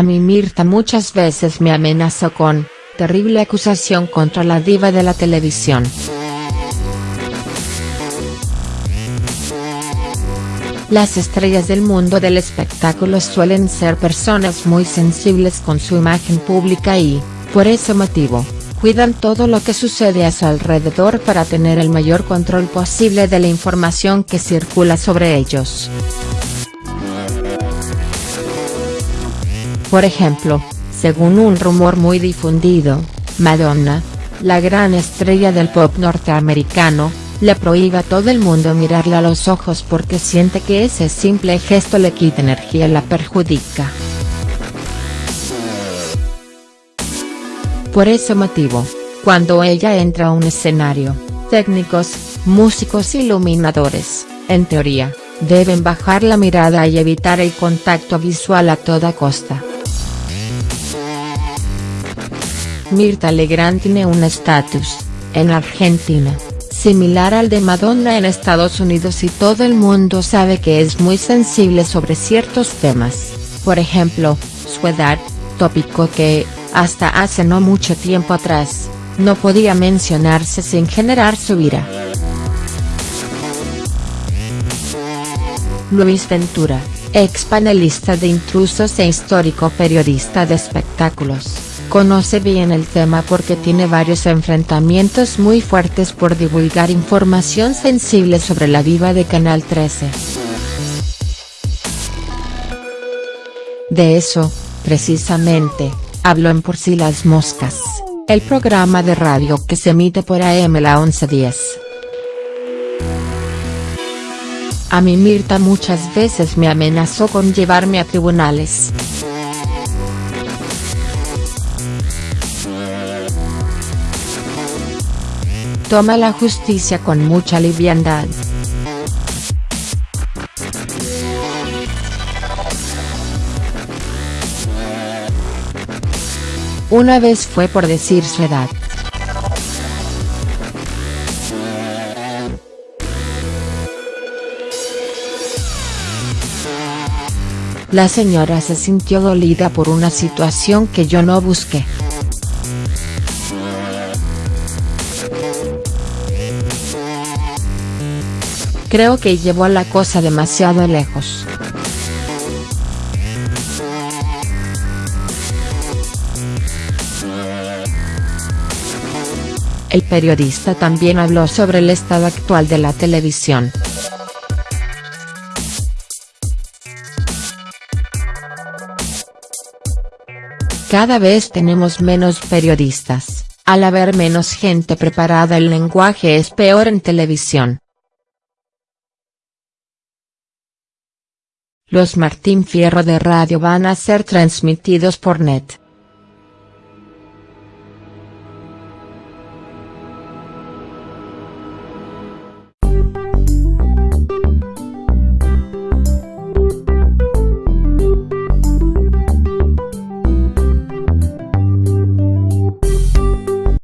A mí Mirta muchas veces me amenazó con, terrible acusación contra la diva de la televisión. Las estrellas del mundo del espectáculo suelen ser personas muy sensibles con su imagen pública y, por ese motivo, cuidan todo lo que sucede a su alrededor para tener el mayor control posible de la información que circula sobre ellos. Por ejemplo, según un rumor muy difundido, Madonna, la gran estrella del pop norteamericano, le prohíbe a todo el mundo mirarle a los ojos porque siente que ese simple gesto le quita energía y la perjudica. Por ese motivo, cuando ella entra a un escenario, técnicos, músicos y iluminadores, en teoría, deben bajar la mirada y evitar el contacto visual a toda costa. Mirta Legrand tiene un estatus, en Argentina, similar al de Madonna en Estados Unidos y todo el mundo sabe que es muy sensible sobre ciertos temas, por ejemplo, su edad, tópico que, hasta hace no mucho tiempo atrás, no podía mencionarse sin generar su ira. Luis Ventura, ex panelista de Intrusos e histórico periodista de espectáculos Conoce bien el tema porque tiene varios enfrentamientos muy fuertes por divulgar información sensible sobre la diva de Canal 13. De eso, precisamente, habló en Por si las moscas, el programa de radio que se emite por AM la 1110. A mí Mirta muchas veces me amenazó con llevarme a tribunales. Toma la justicia con mucha liviandad. Una vez fue por decir su edad. La señora se sintió dolida por una situación que yo no busqué. Creo que llevó la cosa demasiado lejos. El periodista también habló sobre el estado actual de la televisión. Cada vez tenemos menos periodistas, al haber menos gente preparada el lenguaje es peor en televisión. Los Martín Fierro de radio van a ser transmitidos por net.